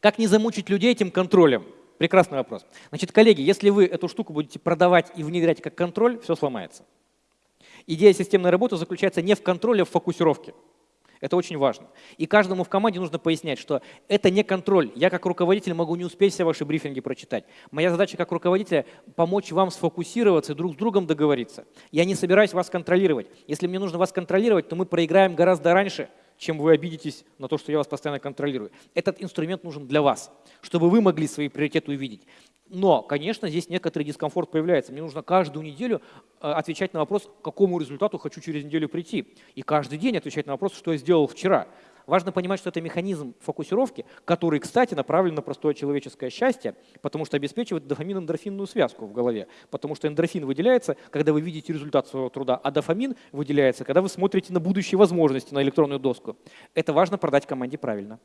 Как не замучить людей этим контролем? Прекрасный вопрос. Значит, коллеги, если вы эту штуку будете продавать и внедрять как контроль, все сломается. Идея системной работы заключается не в контроле, а в фокусировке. Это очень важно. И каждому в команде нужно пояснять, что это не контроль. Я как руководитель могу не успеть все ваши брифинги прочитать. Моя задача как руководителя – помочь вам сфокусироваться и друг с другом договориться. Я не собираюсь вас контролировать. Если мне нужно вас контролировать, то мы проиграем гораздо раньше – чем вы обидитесь на то, что я вас постоянно контролирую. Этот инструмент нужен для вас, чтобы вы могли свои приоритеты увидеть. Но, конечно, здесь некоторый дискомфорт появляется. Мне нужно каждую неделю э, отвечать на вопрос, к какому результату хочу через неделю прийти. И каждый день отвечать на вопрос, что я сделал вчера. Важно понимать, что это механизм фокусировки, который, кстати, направлен на простое человеческое счастье, потому что обеспечивает дофамин-эндорфинную связку в голове. Потому что эндорфин выделяется, когда вы видите результат своего труда, а дофамин выделяется, когда вы смотрите на будущие возможности, на электронную доску. Это важно продать команде правильно.